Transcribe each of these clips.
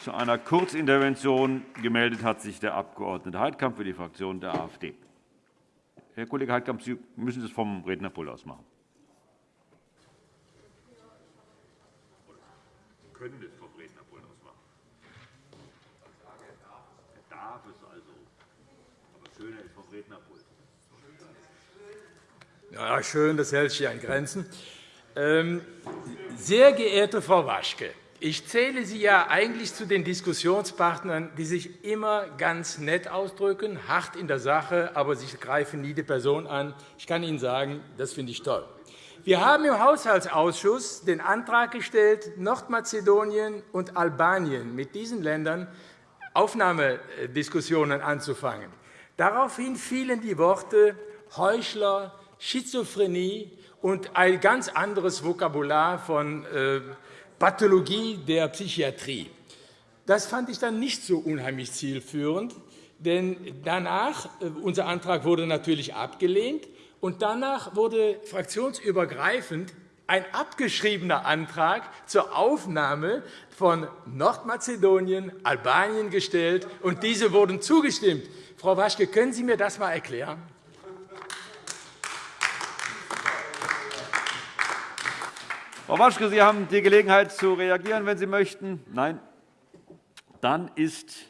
Zu einer Kurzintervention gemeldet hat sich der Abg. Heidkamp für die Fraktion der AfD. Herr Kollege Heidkamp, Sie müssen es vom Rednerpult aus machen. Sie können es vom Rednerpult aus machen. Er darf es also. Aber schöner ist vom Rednerpult. Ja, schön, das hält sich an Grenzen. Ähm, sehr geehrte Frau Waschke, ich zähle Sie ja eigentlich zu den Diskussionspartnern, die sich immer ganz nett ausdrücken, hart in der Sache, aber Sie greifen nie die Person an. Ich kann Ihnen sagen, das finde ich toll. Wir haben im Haushaltsausschuss den Antrag gestellt, Nordmazedonien und Albanien mit diesen Ländern Aufnahmediskussionen anzufangen. Daraufhin fielen die Worte Heuchler, Schizophrenie und ein ganz anderes Vokabular von äh, Pathologie der Psychiatrie. Das fand ich dann nicht so unheimlich zielführend, denn danach, äh, unser Antrag wurde natürlich abgelehnt, und danach wurde fraktionsübergreifend ein abgeschriebener Antrag zur Aufnahme von Nordmazedonien, Albanien gestellt, und diese wurden zugestimmt. Frau Waschke, können Sie mir das einmal erklären? Frau Waschke, Sie haben die Gelegenheit zu reagieren, wenn Sie möchten. Nein? Dann ist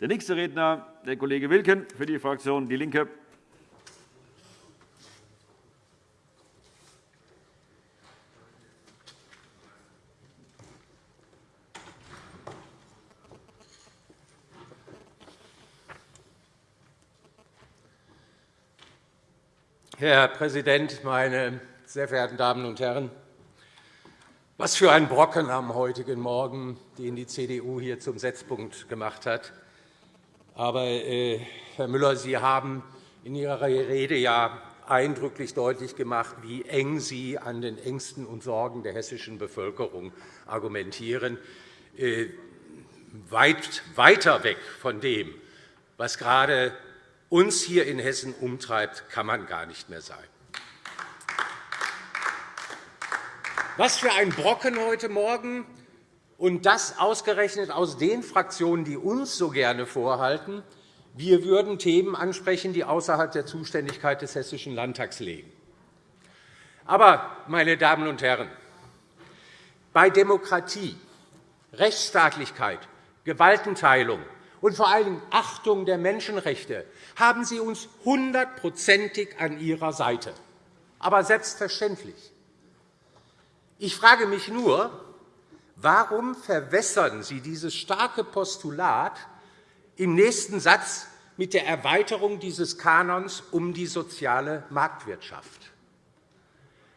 der nächste Redner der Kollege Wilken für die Fraktion DIE LINKE. Herr Präsident, meine sehr verehrten Damen und Herren! Was für ein Brocken am heutigen Morgen, den die CDU hier zum Setzpunkt gemacht hat. Aber, äh, Herr Müller, Sie haben in Ihrer Rede ja eindrücklich deutlich gemacht, wie eng Sie an den Ängsten und Sorgen der hessischen Bevölkerung argumentieren, äh, weit weiter weg von dem, was gerade uns hier in Hessen umtreibt, kann man gar nicht mehr sein. Was für ein Brocken heute Morgen, und das ausgerechnet aus den Fraktionen, die uns so gerne vorhalten, wir würden Themen ansprechen, die außerhalb der Zuständigkeit des Hessischen Landtags liegen. Aber, meine Damen und Herren, bei Demokratie, Rechtsstaatlichkeit, Gewaltenteilung und vor allem Achtung der Menschenrechte haben Sie uns hundertprozentig an Ihrer Seite. Aber selbstverständlich. Ich frage mich nur, warum verwässern Sie dieses starke Postulat im nächsten Satz mit der Erweiterung dieses Kanons um die soziale Marktwirtschaft?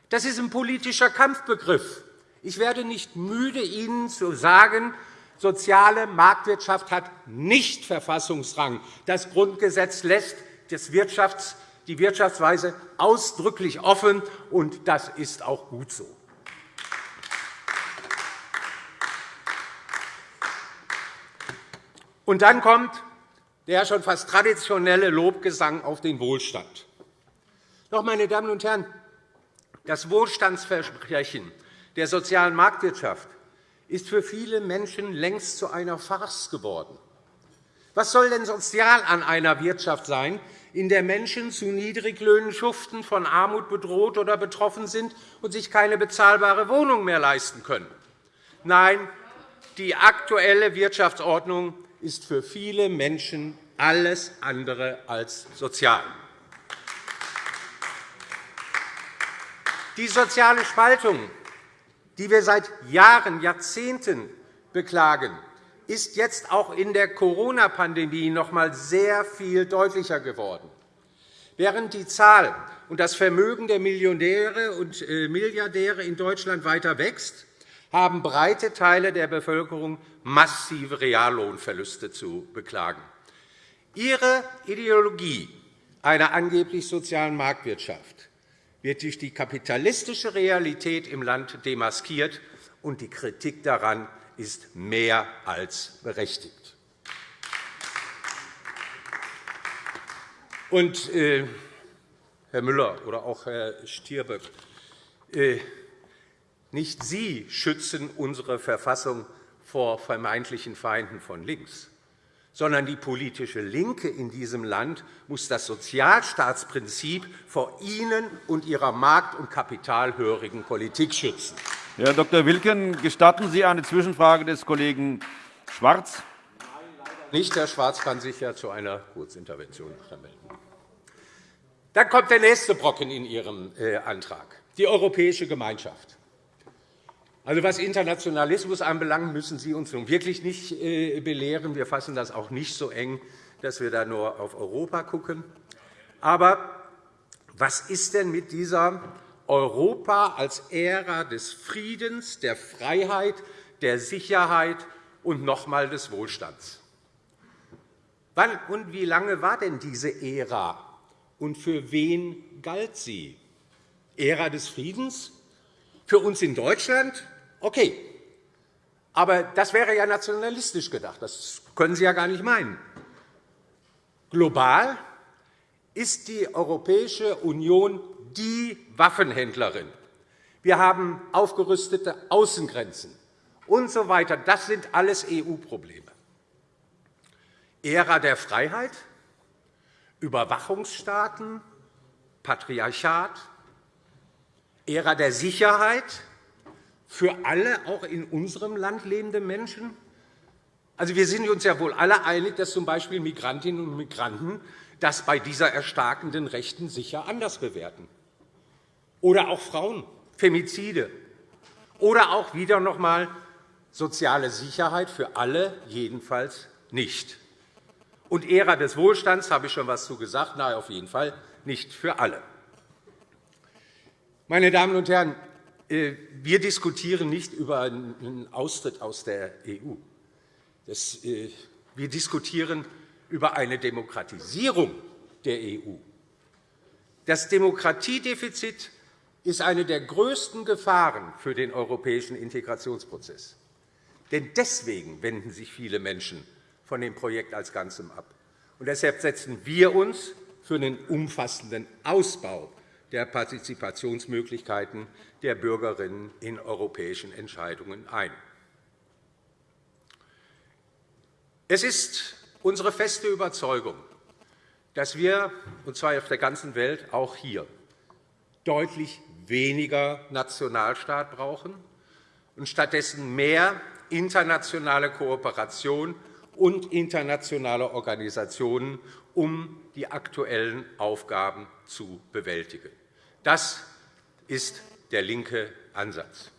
Das ist ein politischer Kampfbegriff. Ich werde nicht müde, Ihnen zu sagen, soziale Marktwirtschaft hat nicht Verfassungsrang. Das Grundgesetz lässt die Wirtschaftsweise ausdrücklich offen, und das ist auch gut so. Und dann kommt der schon fast traditionelle Lobgesang auf den Wohlstand. Doch, meine Damen und Herren, das Wohlstandsversprechen der sozialen Marktwirtschaft ist für viele Menschen längst zu einer Farce geworden. Was soll denn sozial an einer Wirtschaft sein, in der Menschen zu Niedriglöhnen schuften, von Armut bedroht oder betroffen sind und sich keine bezahlbare Wohnung mehr leisten können? Nein, die aktuelle Wirtschaftsordnung ist für viele Menschen alles andere als sozial. Die soziale Spaltung, die wir seit Jahren, Jahrzehnten beklagen, ist jetzt auch in der Corona-Pandemie noch einmal sehr viel deutlicher geworden. Während die Zahl und das Vermögen der Millionäre und äh, Milliardäre in Deutschland weiter wächst, haben breite Teile der Bevölkerung massive Reallohnverluste zu beklagen. Ihre Ideologie einer angeblich sozialen Marktwirtschaft wird durch die kapitalistische Realität im Land demaskiert, und die Kritik daran ist mehr als berechtigt. Und, äh, Herr Müller oder auch Herr Stirböck, äh, nicht Sie schützen unsere Verfassung vor vermeintlichen Feinden von links, sondern die politische Linke in diesem Land muss das Sozialstaatsprinzip vor Ihnen und Ihrer markt- und kapitalhörigen Politik schützen. Herr Dr. Wilken, gestatten Sie eine Zwischenfrage des Kollegen Schwarz? Nicht. Herr Schwarz kann sich ja zu einer Kurzintervention melden. Dann kommt der nächste Brocken in Ihrem äh, Antrag, die Europäische Gemeinschaft. Also, was Internationalismus anbelangt, müssen Sie uns nun wirklich nicht äh, belehren. Wir fassen das auch nicht so eng, dass wir da nur auf Europa schauen. Aber was ist denn mit dieser Europa als Ära des Friedens, der Freiheit, der Sicherheit und noch einmal des Wohlstands? Wann und wie lange war denn diese Ära, und für wen galt sie? Ära des Friedens? Für uns in Deutschland Okay. Aber das wäre ja nationalistisch gedacht. Das können Sie ja gar nicht meinen. Global ist die Europäische Union die Waffenhändlerin. Wir haben aufgerüstete Außengrenzen und so weiter. Das sind alles EU-Probleme. Ära der Freiheit, Überwachungsstaaten, Patriarchat, Ära der Sicherheit, für alle, auch in unserem Land lebende Menschen? Also, wir sind uns ja wohl alle einig, dass z.B. Migrantinnen und Migranten das bei dieser erstarkenden Rechten sicher anders bewerten. Oder auch Frauen, Femizide. Oder auch wieder noch einmal soziale Sicherheit für alle, jedenfalls nicht. Und Ära des Wohlstands, habe ich schon etwas zu gesagt, nein, auf jeden Fall nicht für alle. Meine Damen und Herren, wir diskutieren nicht über einen Austritt aus der EU. Äh, wir diskutieren über eine Demokratisierung der EU. Das Demokratiedefizit ist eine der größten Gefahren für den europäischen Integrationsprozess. Denn deswegen wenden sich viele Menschen von dem Projekt als Ganzem ab. Und deshalb setzen wir uns für einen umfassenden Ausbau der Partizipationsmöglichkeiten der Bürgerinnen in europäischen Entscheidungen ein. Es ist unsere feste Überzeugung, dass wir, und zwar auf der ganzen Welt, auch hier, deutlich weniger Nationalstaat brauchen und stattdessen mehr internationale Kooperation und internationale Organisationen, um die aktuellen Aufgaben zu bewältigen. Das ist der linke Ansatz.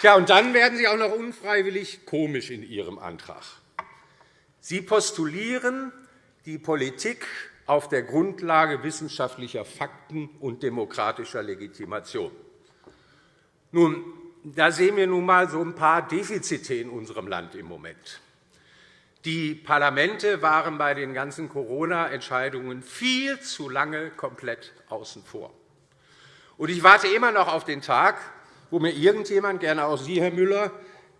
Tja, und dann werden Sie auch noch unfreiwillig komisch in Ihrem Antrag. Sie postulieren die Politik auf der Grundlage wissenschaftlicher Fakten und demokratischer Legitimation. Nun, da sehen wir nun einmal so ein paar Defizite in unserem Land im Moment. Die Parlamente waren bei den ganzen Corona-Entscheidungen viel zu lange komplett außen vor. Ich warte immer noch auf den Tag, wo mir irgendjemand, gerne auch Sie, Herr Müller,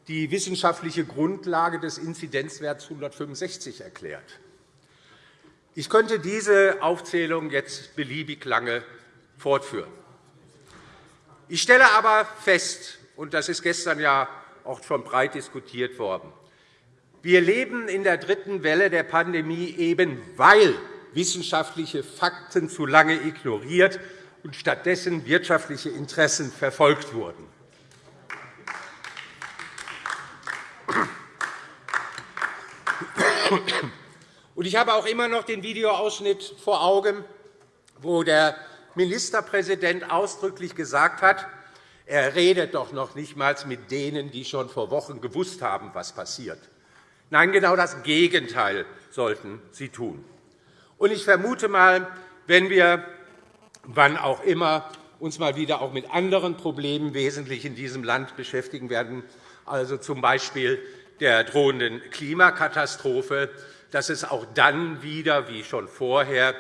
die wissenschaftliche Grundlage des Inzidenzwerts 165 erklärt. Ich könnte diese Aufzählung jetzt beliebig lange fortführen. Ich stelle aber fest, und das ist gestern ja auch schon breit diskutiert worden, wir leben in der dritten Welle der Pandemie eben, weil wissenschaftliche Fakten zu lange ignoriert und stattdessen wirtschaftliche Interessen verfolgt wurden. Ich habe auch immer noch den Videoausschnitt vor Augen, wo der Ministerpräsident ausdrücklich gesagt hat, er redet doch noch nicht einmal mit denen, die schon vor Wochen gewusst haben, was passiert. Nein, genau das Gegenteil sollten Sie tun. Und ich vermute einmal, wenn wir wann auch immer uns mal wieder auch mit anderen Problemen wesentlich in diesem Land beschäftigen werden, also z. B. der drohenden Klimakatastrophe, dass es auch dann wieder, wie schon vorher,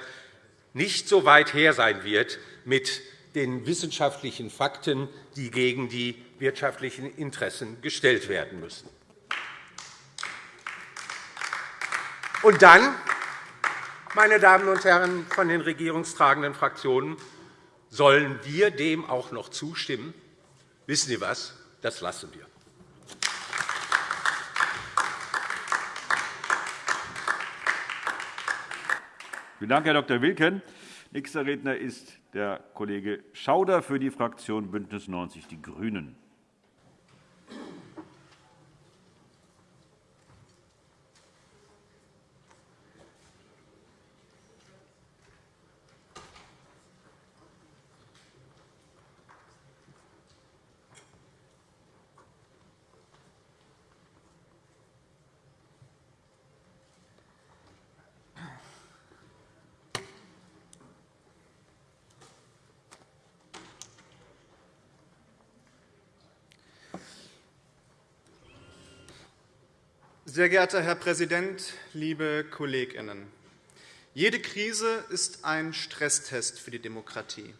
nicht so weit her sein wird mit den wissenschaftlichen Fakten, die gegen die wirtschaftlichen Interessen gestellt werden müssen. Und dann, meine Damen und Herren von den regierungstragenden Fraktionen, Sollen wir dem auch noch zustimmen? Wissen Sie was? Das lassen wir. Vielen Dank, Herr Dr. Wilken. Nächster Redner ist der Kollege Schauder für die Fraktion BÜNDNIS 90 die GRÜNEN. Sehr geehrter Herr Präsident, liebe Kolleginnen! Jede Krise ist ein Stresstest für die Demokratie.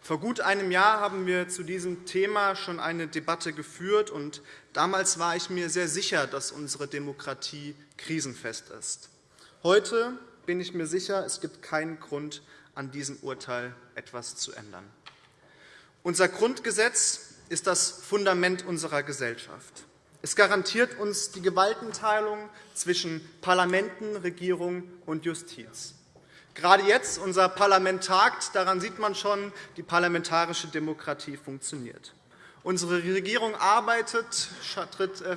Vor gut einem Jahr haben wir zu diesem Thema schon eine Debatte geführt. und Damals war ich mir sehr sicher, dass unsere Demokratie krisenfest ist. Heute bin ich mir sicher, es gibt keinen Grund, an diesem Urteil etwas zu ändern. Unser Grundgesetz ist das Fundament unserer Gesellschaft. Es garantiert uns die Gewaltenteilung zwischen Parlamenten, Regierung und Justiz. Gerade jetzt, unser Parlament tagt, daran sieht man schon, die parlamentarische Demokratie funktioniert. Unsere Regierung arbeitet, äh,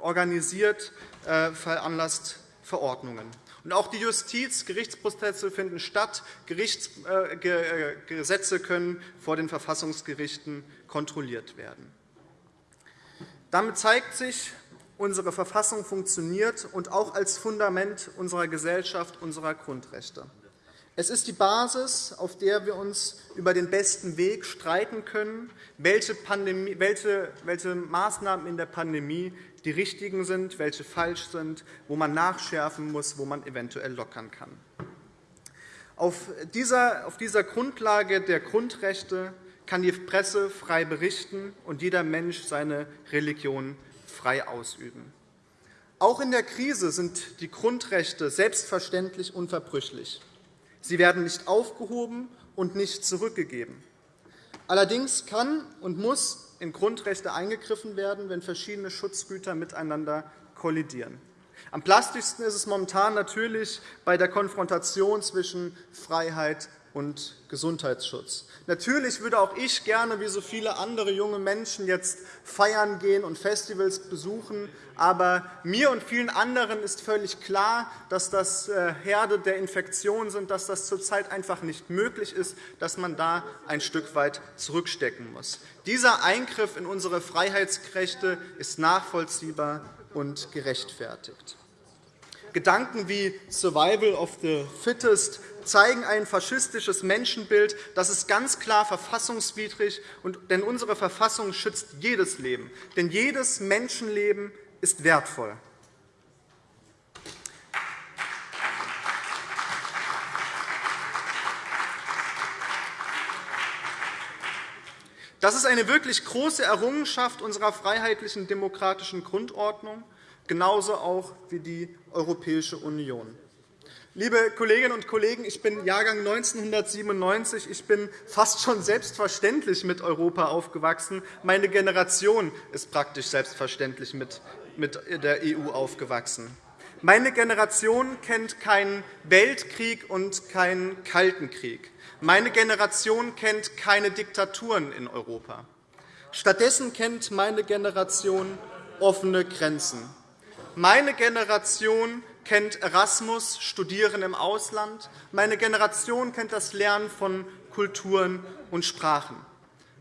organisiert, äh, veranlasst Verordnungen. Und auch die Justiz, Gerichtsprozesse finden statt, äh, können vor den Verfassungsgerichten kontrolliert werden. Damit zeigt sich, unsere Verfassung funktioniert und auch als Fundament unserer Gesellschaft, unserer Grundrechte. Es ist die Basis, auf der wir uns über den besten Weg streiten können, welche, Pandemie, welche, welche Maßnahmen in der Pandemie die richtigen sind, welche falsch sind, wo man nachschärfen muss, wo man eventuell lockern kann. Auf dieser, auf dieser Grundlage der Grundrechte kann die Presse frei berichten und jeder Mensch seine Religion frei ausüben. Auch in der Krise sind die Grundrechte selbstverständlich unverbrüchlich. Sie werden nicht aufgehoben und nicht zurückgegeben. Allerdings kann und muss in Grundrechte eingegriffen werden, wenn verschiedene Schutzgüter miteinander kollidieren. Am plastischsten ist es momentan natürlich bei der Konfrontation zwischen Freiheit und Gesundheitsschutz. Natürlich würde auch ich gerne, wie so viele andere junge Menschen, jetzt feiern gehen und Festivals besuchen. Aber mir und vielen anderen ist völlig klar, dass das äh, Herde der Infektion sind, dass das zurzeit einfach nicht möglich ist, dass man da ein Stück weit zurückstecken muss. Dieser Eingriff in unsere Freiheitsrechte ist nachvollziehbar und gerechtfertigt. Gedanken wie Survival of the Fittest zeigen ein faschistisches Menschenbild. Das ist ganz klar verfassungswidrig, denn unsere Verfassung schützt jedes Leben. Denn jedes Menschenleben ist wertvoll. Das ist eine wirklich große Errungenschaft unserer freiheitlichen demokratischen Grundordnung, genauso auch wie die Europäische Union. Liebe Kolleginnen und Kollegen, ich bin Jahrgang 1997. Ich bin fast schon selbstverständlich mit Europa aufgewachsen. Meine Generation ist praktisch selbstverständlich mit der EU aufgewachsen. Meine Generation kennt keinen Weltkrieg und keinen Kalten Krieg. Meine Generation kennt keine Diktaturen in Europa. Stattdessen kennt meine Generation offene Grenzen. Meine Generation kennt Erasmus, Studieren im Ausland. Meine Generation kennt das Lernen von Kulturen und Sprachen.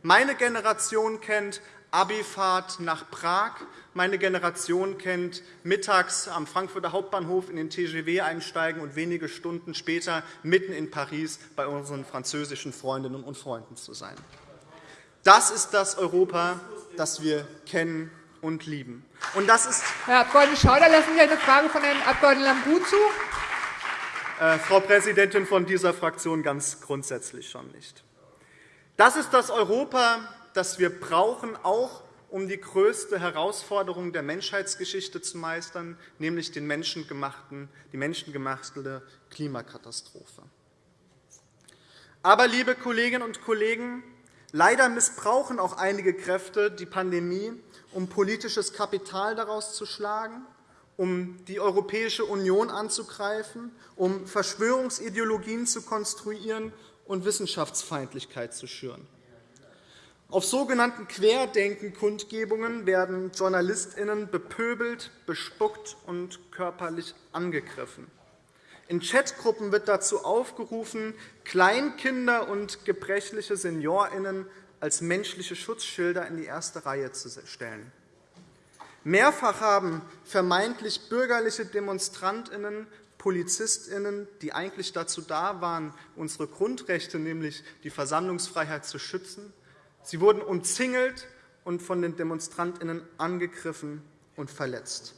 Meine Generation kennt Abifahrt nach Prag. Meine Generation kennt mittags am Frankfurter Hauptbahnhof in den TGW einsteigen und wenige Stunden später mitten in Paris bei unseren französischen Freundinnen und Freunden zu sein. Das ist das Europa, das wir kennen und lieben. Und das ist Herr Abg. Schauder, lassen Sie eine Frage von Herrn Abg. Lambrou zu? Äh, Frau Präsidentin, von dieser Fraktion ganz grundsätzlich schon nicht. Das ist das Europa, das wir brauchen, auch um die größte Herausforderung der Menschheitsgeschichte zu meistern, nämlich die menschengemachte Klimakatastrophe. Aber, liebe Kolleginnen und Kollegen, leider missbrauchen auch einige Kräfte die Pandemie, um politisches Kapital daraus zu schlagen, um die Europäische Union anzugreifen, um Verschwörungsideologien zu konstruieren und Wissenschaftsfeindlichkeit zu schüren. Auf sogenannten Querdenken-Kundgebungen werden JournalistInnen bepöbelt, bespuckt und körperlich angegriffen. In Chatgruppen wird dazu aufgerufen, Kleinkinder und gebrechliche SeniorInnen als menschliche Schutzschilder in die erste Reihe zu stellen. Mehrfach haben vermeintlich bürgerliche DemonstrantInnen PolizistInnen, die eigentlich dazu da waren, unsere Grundrechte, nämlich die Versammlungsfreiheit, zu schützen, Sie wurden umzingelt und von den DemonstrantInnen angegriffen und verletzt.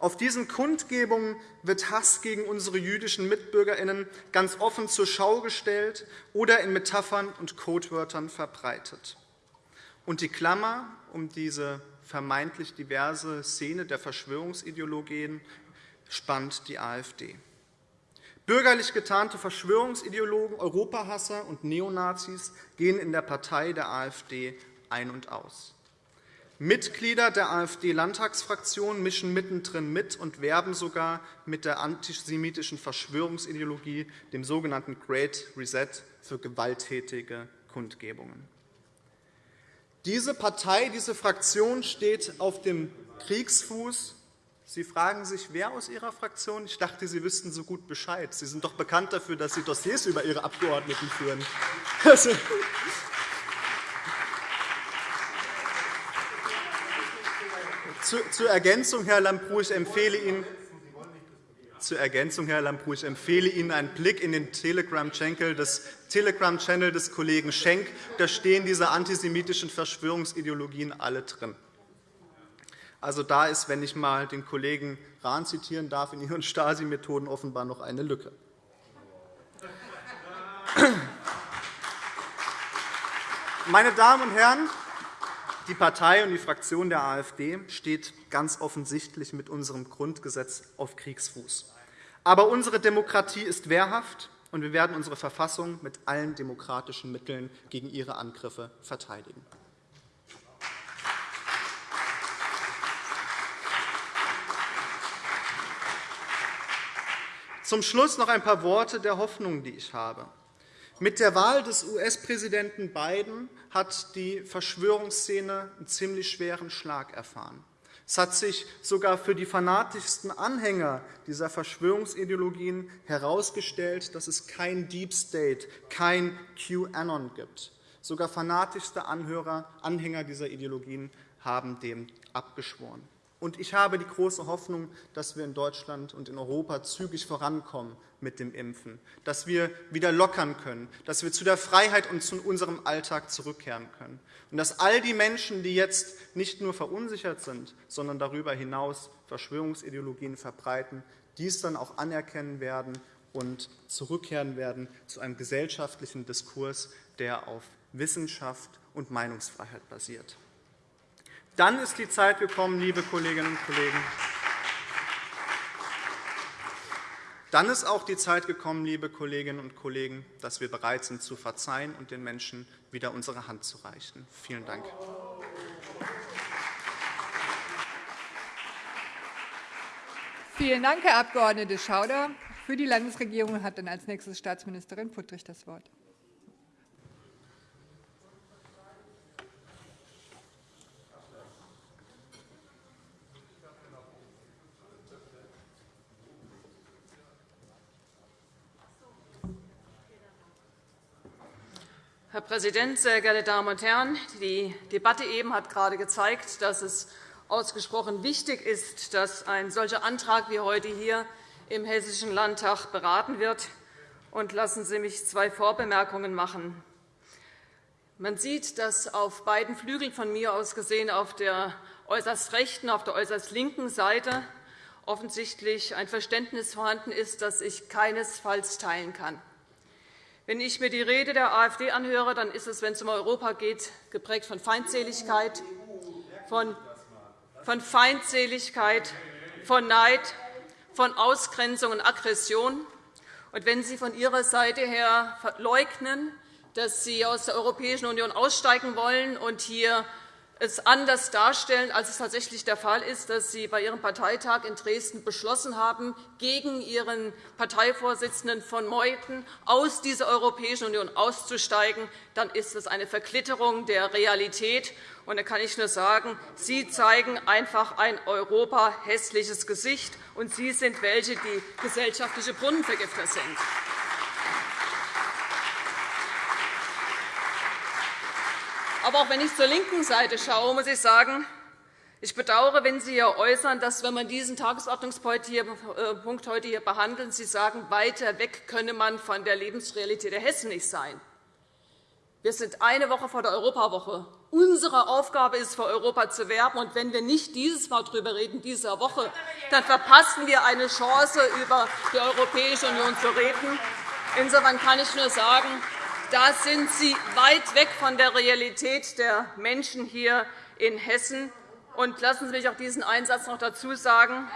Auf diesen Kundgebungen wird Hass gegen unsere jüdischen MitbürgerInnen ganz offen zur Schau gestellt oder in Metaphern und Codewörtern verbreitet. Und die Klammer um diese vermeintlich diverse Szene der Verschwörungsideologien spannt die AfD. Bürgerlich getarnte Verschwörungsideologen, Europahasser und Neonazis gehen in der Partei der AfD ein und aus. Mitglieder der AfD-Landtagsfraktion mischen mittendrin mit und werben sogar mit der antisemitischen Verschwörungsideologie, dem sogenannten Great Reset, für gewalttätige Kundgebungen. Diese Partei, diese Fraktion steht auf dem Kriegsfuß Sie fragen sich, wer aus Ihrer Fraktion? Ich dachte, Sie wüssten so gut Bescheid. Sie sind doch bekannt dafür, dass Sie Dossiers über Ihre Abgeordneten führen. zur Ergänzung, Herr Lambrou, ich empfehle Ihnen, zur Ergänzung, Herr Lambrou, ich empfehle Ihnen einen Blick in den Telegram-Channel des, Telegram des Kollegen Schenk. Da stehen diese antisemitischen Verschwörungsideologien alle drin. Also da ist, wenn ich einmal den Kollegen Rahn zitieren darf, in Ihren Stasi-Methoden offenbar noch eine Lücke. Meine Damen und Herren, die Partei und die Fraktion der AfD steht ganz offensichtlich mit unserem Grundgesetz auf Kriegsfuß. Aber unsere Demokratie ist wehrhaft, und wir werden unsere Verfassung mit allen demokratischen Mitteln gegen ihre Angriffe verteidigen. Zum Schluss noch ein paar Worte der Hoffnung, die ich habe. Mit der Wahl des US-Präsidenten Biden hat die Verschwörungsszene einen ziemlich schweren Schlag erfahren. Es hat sich sogar für die fanatischsten Anhänger dieser Verschwörungsideologien herausgestellt, dass es kein Deep State, kein QAnon gibt. Sogar fanatischste Anhörer, Anhänger dieser Ideologien haben dem abgeschworen. Und ich habe die große Hoffnung, dass wir in Deutschland und in Europa zügig vorankommen mit dem Impfen, dass wir wieder lockern können, dass wir zu der Freiheit und zu unserem Alltag zurückkehren können. Und dass all die Menschen, die jetzt nicht nur verunsichert sind, sondern darüber hinaus Verschwörungsideologien verbreiten, dies dann auch anerkennen werden und zurückkehren werden zu einem gesellschaftlichen Diskurs, der auf Wissenschaft und Meinungsfreiheit basiert. Dann ist die Zeit gekommen, liebe Kolleginnen und Kollegen, dann ist auch die Zeit gekommen, liebe Kolleginnen und Kollegen, dass wir bereit sind, zu verzeihen und den Menschen wieder unsere Hand zu reichen. Vielen Dank. Vielen Dank, Herr Abg. Schauder. Für die Landesregierung hat dann als nächstes Staatsministerin Puttrich das Wort. Herr Präsident, sehr geehrte Damen und Herren! Die Debatte eben hat gerade gezeigt, dass es ausgesprochen wichtig ist, dass ein solcher Antrag wie heute hier im Hessischen Landtag beraten wird. Und lassen Sie mich zwei Vorbemerkungen machen. Man sieht, dass auf beiden Flügeln von mir aus gesehen, auf der äußerst rechten, auf der äußerst linken Seite offensichtlich ein Verständnis vorhanden ist, das ich keinesfalls teilen kann. Wenn ich mir die Rede der AfD anhöre, dann ist es, wenn es um Europa geht, geprägt von Feindseligkeit, von, von Feindseligkeit, von Neid, von Ausgrenzung und Aggression. Und wenn Sie von Ihrer Seite her leugnen, dass Sie aus der Europäischen Union aussteigen wollen und hier es anders darstellen, als es tatsächlich der Fall ist, dass Sie bei Ihrem Parteitag in Dresden beschlossen haben, gegen Ihren Parteivorsitzenden von Meuthen aus dieser Europäischen Union auszusteigen, dann ist das eine Verklitterung der Realität. Und da kann ich nur sagen, Sie zeigen einfach ein Europa hässliches Gesicht, und Sie sind welche, die gesellschaftliche Brunnenvergifter sind. Aber auch wenn ich zur linken Seite schaue, muss ich sagen, ich bedauere, wenn Sie hier äußern, dass, wenn man diesen Tagesordnungspunkt äh, heute hier behandelt, Sie sagen, weiter weg könne man von der Lebensrealität der Hessen nicht sein. Wir sind eine Woche vor der Europawoche. Unsere Aufgabe ist, für Europa zu werben. Und wenn wir nicht dieses Mal darüber reden, dieser Woche, dann verpassen wir eine Chance, über die Europäische Union zu reden. Insofern kann ich nur sagen, da sind Sie weit weg von der Realität der Menschen hier in Hessen. Und lassen Sie mich auch diesen Einsatz noch dazu sagen.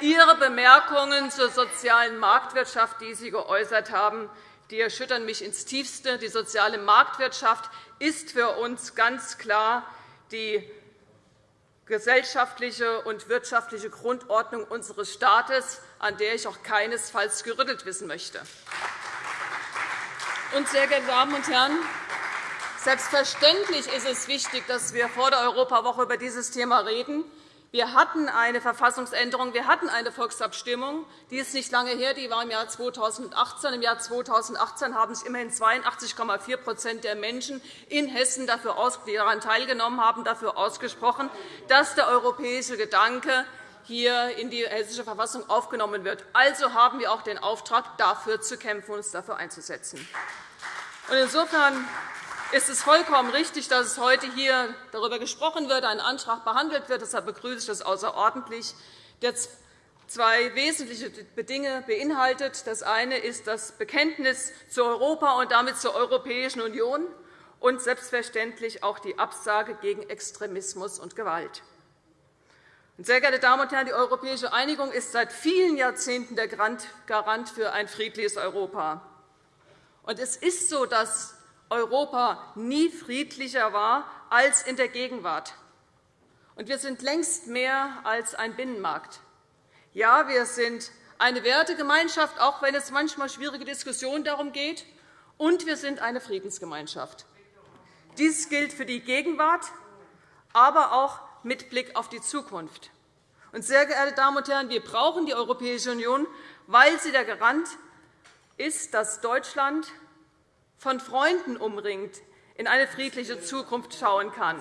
Ihre Bemerkungen zur sozialen Marktwirtschaft, die Sie geäußert haben, die erschüttern mich ins Tiefste. Die soziale Marktwirtschaft ist für uns ganz klar die gesellschaftliche und wirtschaftliche Grundordnung unseres Staates, an der ich auch keinesfalls gerüttelt wissen möchte. Und, sehr geehrte Damen und Herren, selbstverständlich ist es wichtig, dass wir vor der Europawoche über dieses Thema reden. Wir hatten eine Verfassungsänderung, wir hatten eine Volksabstimmung. Die ist nicht lange her, die war im Jahr 2018. Im Jahr 2018 haben sich immerhin 82,4% der Menschen in Hessen, die daran teilgenommen haben, dafür ausgesprochen, dass der europäische Gedanke hier in die Hessische Verfassung aufgenommen wird. Also haben wir auch den Auftrag, dafür zu kämpfen und uns dafür einzusetzen. Insofern ist es vollkommen richtig, dass es heute hier darüber gesprochen wird, ein Antrag behandelt wird. Deshalb begrüße ich das außerordentlich, der zwei wesentliche Dinge beinhaltet. Das eine ist das Bekenntnis zu Europa und damit zur Europäischen Union und selbstverständlich auch die Absage gegen Extremismus und Gewalt. Sehr geehrte Damen und Herren, die europäische Einigung ist seit vielen Jahrzehnten der Garant für ein friedliches Europa. es ist so, dass Europa nie friedlicher war als in der Gegenwart. wir sind längst mehr als ein Binnenmarkt. Ja, wir sind eine Wertegemeinschaft, auch wenn es manchmal schwierige Diskussionen darum geht, und wir sind eine Friedensgemeinschaft. Dies gilt für die Gegenwart, aber auch mit Blick auf die Zukunft. Und, sehr geehrte Damen und Herren, wir brauchen die Europäische Union, weil sie der Garant ist, dass Deutschland von Freunden umringt in eine friedliche Zukunft schauen kann.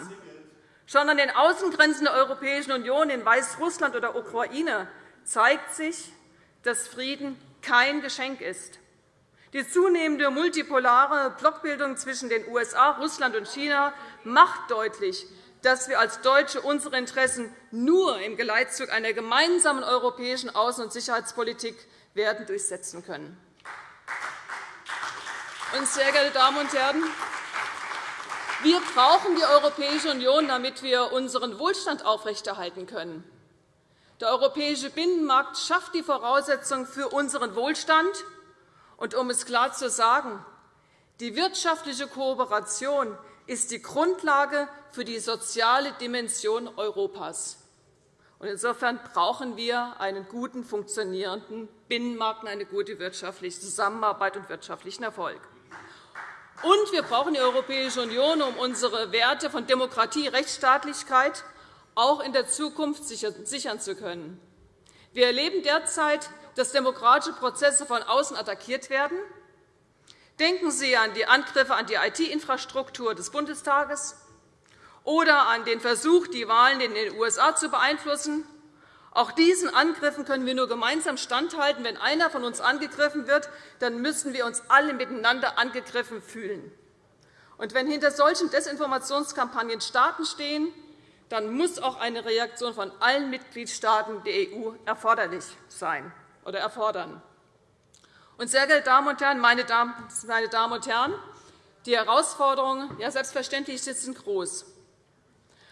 Schon an den Außengrenzen der Europäischen Union in Weißrussland oder Ukraine zeigt sich, dass Frieden kein Geschenk ist. Die zunehmende multipolare Blockbildung zwischen den USA, Russland und China macht deutlich, dass wir als Deutsche unsere Interessen nur im Geleitzug einer gemeinsamen europäischen Außen- und Sicherheitspolitik werden durchsetzen können. Sehr geehrte Damen und Herren, wir brauchen die Europäische Union, damit wir unseren Wohlstand aufrechterhalten können. Der europäische Binnenmarkt schafft die Voraussetzungen für unseren Wohlstand. Und um es klar zu sagen, die wirtschaftliche Kooperation ist die Grundlage für die soziale Dimension Europas. Insofern brauchen wir einen guten, funktionierenden Binnenmarkt und eine gute wirtschaftliche Zusammenarbeit und wirtschaftlichen Erfolg. Und wir brauchen die Europäische Union, um unsere Werte von Demokratie, und Rechtsstaatlichkeit auch in der Zukunft sichern zu können. Wir erleben derzeit, dass demokratische Prozesse von außen attackiert werden. Denken Sie an die Angriffe an die IT-Infrastruktur des Bundestages oder an den Versuch, die Wahlen in den USA zu beeinflussen. Auch diesen Angriffen können wir nur gemeinsam standhalten. Wenn einer von uns angegriffen wird, dann müssen wir uns alle miteinander angegriffen fühlen. Und wenn hinter solchen Desinformationskampagnen Staaten stehen, dann muss auch eine Reaktion von allen Mitgliedstaaten der EU erforderlich sein oder erfordern. Und, sehr geehrte Damen und Herren, meine Damen und Herren, die Herausforderungen ja, selbstverständlich sind groß.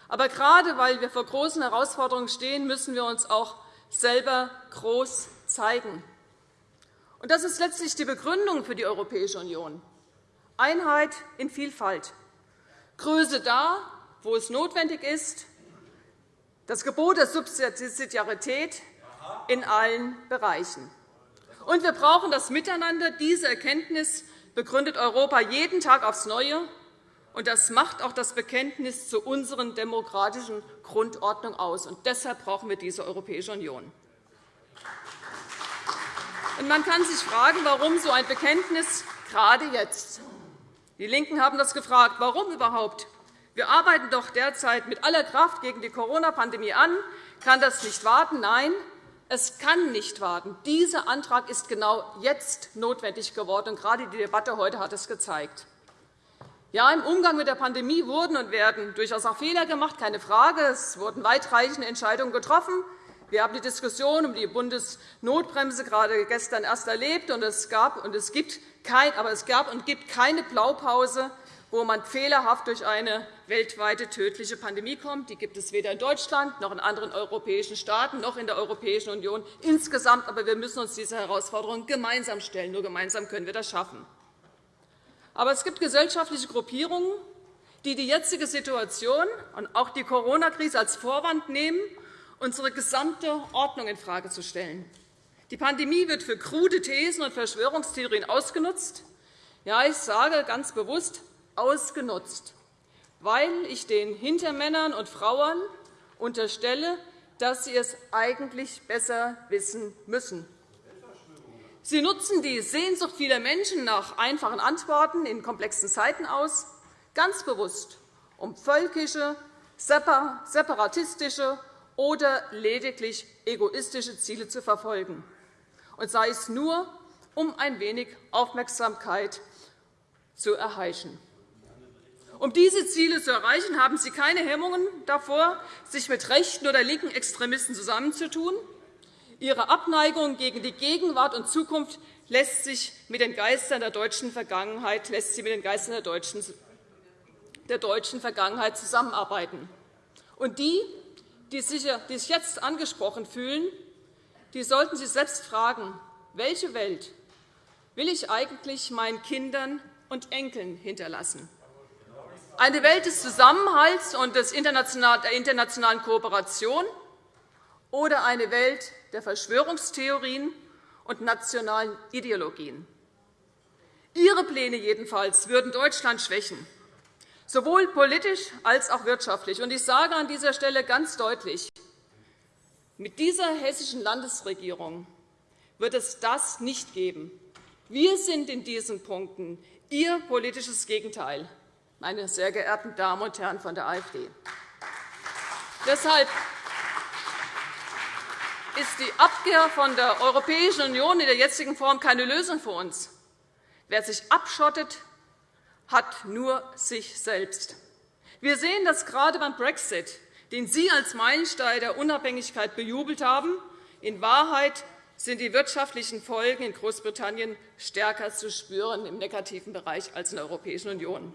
Aber gerade weil wir vor großen Herausforderungen stehen, müssen wir uns auch selber groß zeigen. Das ist letztlich die Begründung für die Europäische Union. Einheit in Vielfalt. Größe da, wo es notwendig ist. Das Gebot der Subsidiarität in allen Bereichen. Und wir brauchen das Miteinander. Diese Erkenntnis begründet Europa jeden Tag aufs Neue. Und das macht auch das Bekenntnis zu unseren demokratischen Grundordnung aus. Und deshalb brauchen wir diese Europäische Union. Und man kann sich fragen, warum so ein Bekenntnis gerade jetzt. Die LINKEN haben das gefragt. Warum überhaupt? Wir arbeiten doch derzeit mit aller Kraft gegen die Corona-Pandemie an. Kann das nicht warten? Nein, es kann nicht warten. Dieser Antrag ist genau jetzt notwendig geworden. Und gerade die Debatte heute hat es gezeigt. Ja, im Umgang mit der Pandemie wurden und werden durchaus auch Fehler gemacht, keine Frage. Es wurden weitreichende Entscheidungen getroffen. Wir haben die Diskussion um die Bundesnotbremse gerade gestern erst erlebt. Und es, gab und es, gibt kein, aber es gab und gibt keine Blaupause, wo man fehlerhaft durch eine weltweite tödliche Pandemie kommt. Die gibt es weder in Deutschland noch in anderen europäischen Staaten noch in der Europäischen Union insgesamt. Aber wir müssen uns dieser Herausforderung gemeinsam stellen. Nur gemeinsam können wir das schaffen. Aber es gibt gesellschaftliche Gruppierungen, die die jetzige Situation und auch die Corona-Krise als Vorwand nehmen unsere gesamte Ordnung infrage zu stellen. Die Pandemie wird für krude Thesen und Verschwörungstheorien ausgenutzt. Ja, ich sage ganz bewusst ausgenutzt, weil ich den Hintermännern und Frauen unterstelle, dass sie es eigentlich besser wissen müssen. Sie nutzen die Sehnsucht vieler Menschen nach einfachen Antworten in komplexen Zeiten aus, ganz bewusst, um völkische, separatistische oder lediglich egoistische Ziele zu verfolgen, und sei es nur, um ein wenig Aufmerksamkeit zu erheischen. Um diese Ziele zu erreichen, haben Sie keine Hemmungen davor, sich mit rechten oder linken Extremisten zusammenzutun. Ihre Abneigung gegen die Gegenwart und Zukunft lässt sich mit den Geistern der deutschen Vergangenheit, lässt sie mit den Geistern der deutschen, der deutschen Vergangenheit zusammenarbeiten. Und die, die sich jetzt angesprochen fühlen, die sollten sich selbst fragen, welche Welt will ich eigentlich meinen Kindern und Enkeln hinterlassen? Eine Welt des Zusammenhalts und der internationalen Kooperation oder eine Welt der Verschwörungstheorien und nationalen Ideologien? Ihre Pläne jedenfalls würden Deutschland schwächen sowohl politisch als auch wirtschaftlich. Ich sage an dieser Stelle ganz deutlich, mit dieser hessischen Landesregierung wird es das nicht geben. Wir sind in diesen Punkten Ihr politisches Gegenteil, meine sehr geehrten Damen und Herren von der AfD. Deshalb ist die Abkehr von der Europäischen Union in der jetzigen Form keine Lösung für uns. Wer sich abschottet, hat nur sich selbst. Wir sehen das gerade beim Brexit, den Sie als Meilenstein der Unabhängigkeit bejubelt haben. In Wahrheit sind die wirtschaftlichen Folgen in Großbritannien stärker zu spüren im negativen Bereich als in der Europäischen Union.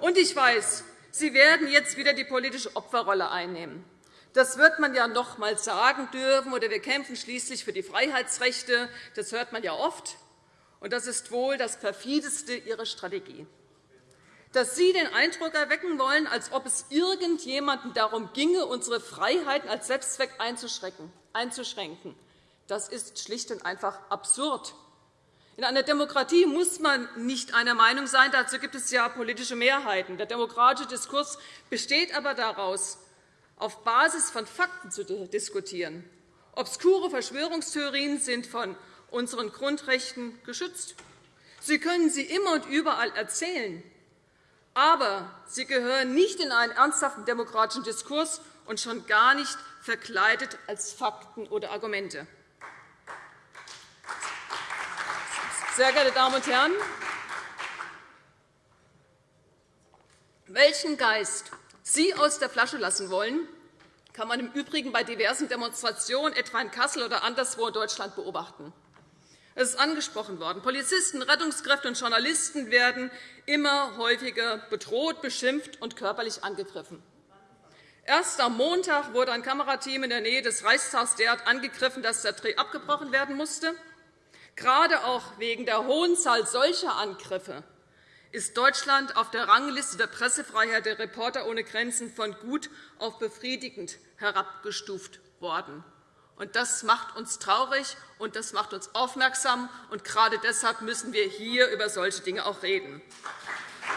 Und ich weiß, Sie werden jetzt wieder die politische Opferrolle einnehmen. Das wird man ja noch einmal sagen dürfen, oder wir kämpfen schließlich für die Freiheitsrechte. Das hört man ja oft. Und das ist wohl das perfideste Ihrer Strategie dass Sie den Eindruck erwecken wollen, als ob es irgendjemandem darum ginge, unsere Freiheiten als Selbstzweck einzuschränken. Das ist schlicht und einfach absurd. In einer Demokratie muss man nicht einer Meinung sein. Dazu gibt es ja politische Mehrheiten. Der demokratische Diskurs besteht aber daraus, auf Basis von Fakten zu diskutieren. Obskure Verschwörungstheorien sind von unseren Grundrechten geschützt. Sie können sie immer und überall erzählen. Aber sie gehören nicht in einen ernsthaften demokratischen Diskurs und schon gar nicht verkleidet als Fakten oder Argumente. Sehr geehrte Damen und Herren, welchen Geist Sie aus der Flasche lassen wollen, kann man im Übrigen bei diversen Demonstrationen, etwa in Kassel oder anderswo in Deutschland, beobachten. Es ist angesprochen worden. Polizisten, Rettungskräfte und Journalisten werden immer häufiger bedroht, beschimpft und körperlich angegriffen. Erst am Montag wurde ein Kamerateam in der Nähe des Reichstags derart angegriffen, dass der Dreh abgebrochen werden musste. Gerade auch wegen der hohen Zahl solcher Angriffe ist Deutschland auf der Rangliste der Pressefreiheit der Reporter ohne Grenzen von gut auf befriedigend herabgestuft worden. Das macht uns traurig, und das macht uns aufmerksam. Gerade deshalb müssen wir hier über solche Dinge auch reden.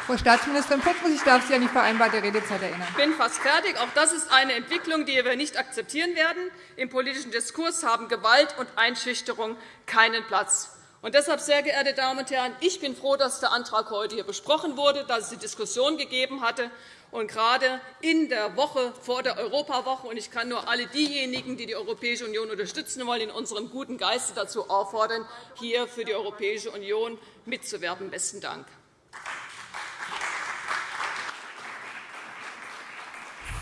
Frau Staatsministerin Puttrich, ich darf Sie an die vereinbarte Redezeit erinnern. Ich bin fast fertig. Auch das ist eine Entwicklung, die wir nicht akzeptieren werden. Im politischen Diskurs haben Gewalt und Einschüchterung keinen Platz. Und deshalb, sehr geehrte Damen und Herren, ich bin froh, dass der Antrag heute hier besprochen wurde, dass es die Diskussion gegeben hatte. Und gerade in der Woche vor der Europawoche, und ich kann nur alle diejenigen, die die Europäische Union unterstützen wollen, in unserem guten Geiste dazu auffordern, hier für die Europäische Union mitzuwerben. Besten Dank.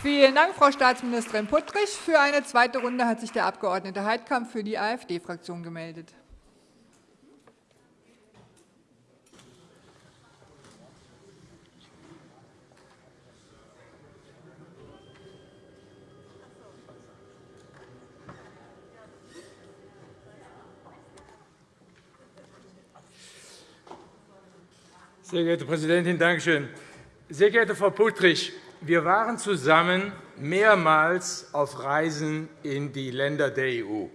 Vielen Dank, Frau Staatsministerin Puttrich. Für eine zweite Runde hat sich der Abg. Heidkamp für die AfD-Fraktion gemeldet. Sehr geehrte Präsidentin, danke schön. Sehr geehrte Frau Puttrich, wir waren zusammen mehrmals auf Reisen in die Länder der EU.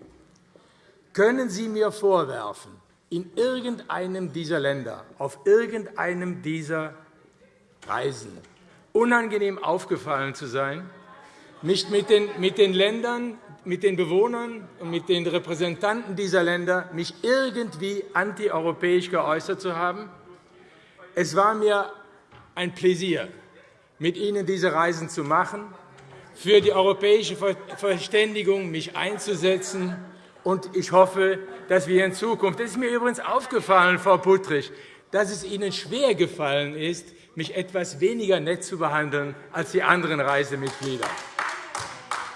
Können Sie mir vorwerfen, in irgendeinem dieser Länder, auf irgendeinem dieser Reisen unangenehm aufgefallen zu sein, mich mit den, mit den Ländern, mit den Bewohnern und mit den Repräsentanten dieser Länder mich irgendwie antieuropäisch geäußert zu haben? Es war mir ein Pläsier, mit Ihnen diese Reisen zu machen, für die europäische Verständigung mich einzusetzen. Und ich hoffe, dass wir in Zukunft – das ist mir übrigens aufgefallen, Frau Puttrich, dass es Ihnen schwer gefallen ist, mich etwas weniger nett zu behandeln als die anderen Reisemitglieder.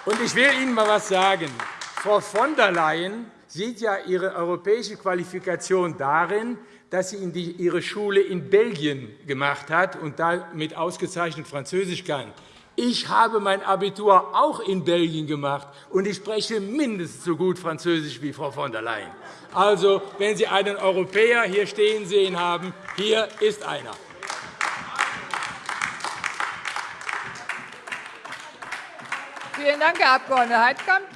Und ich will Ihnen einmal etwas sagen. Frau von der Leyen sieht ja ihre europäische Qualifikation darin, dass sie ihre Schule in Belgien gemacht hat und damit ausgezeichnet Französisch kann. Ich habe mein Abitur auch in Belgien gemacht, und ich spreche mindestens so gut Französisch wie Frau von der Leyen. Also, wenn Sie einen Europäer hier stehen sehen haben, hier ist einer. Vielen Dank, Herr Abg. Heidkamp.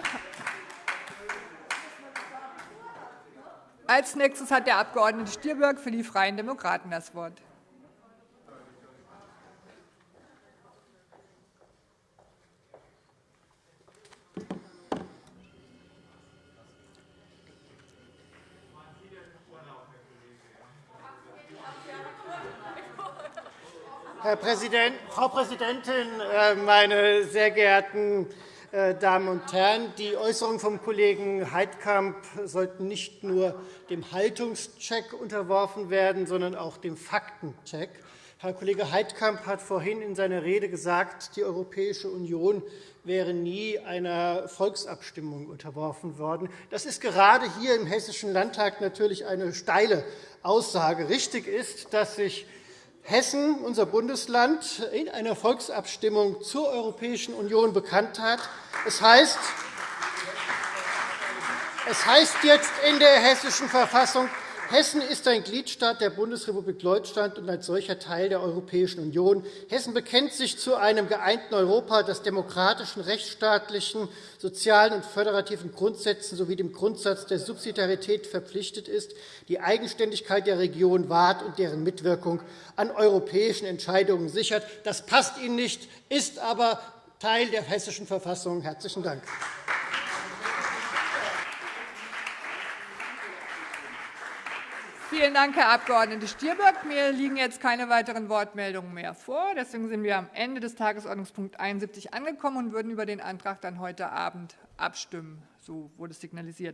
Als nächstes hat der Abg. Stirböck für die Freien Demokraten das Wort. Herr Präsident, Frau Präsidentin, äh, meine sehr geehrten Damen und Herren! Die Äußerungen vom Kollegen Heidkamp sollten nicht nur dem Haltungscheck unterworfen werden, sondern auch dem Faktencheck. Herr Kollege Heidkamp hat vorhin in seiner Rede gesagt, die Europäische Union wäre nie einer Volksabstimmung unterworfen worden. Das ist gerade hier im Hessischen Landtag natürlich eine steile Aussage. Richtig ist, dass sich Hessen, unser Bundesland, in einer Volksabstimmung zur Europäischen Union bekannt hat. Es heißt, jetzt in der Hessischen Verfassung, Hessen ist ein Gliedstaat der Bundesrepublik Deutschland und als solcher Teil der Europäischen Union. Hessen bekennt sich zu einem geeinten Europa, das demokratischen, rechtsstaatlichen, sozialen und föderativen Grundsätzen sowie dem Grundsatz der Subsidiarität verpflichtet ist, die Eigenständigkeit der Region wahrt und deren Mitwirkung an europäischen Entscheidungen sichert. Das passt Ihnen nicht, ist aber Teil der Hessischen Verfassung. – Herzlichen Dank. Vielen Dank, Herr Abg. Stirböck. Mir liegen jetzt keine weiteren Wortmeldungen mehr vor. Deswegen sind wir am Ende des Tagesordnungspunkts 71 angekommen und würden über den Antrag dann heute Abend abstimmen. So wurde signalisiert.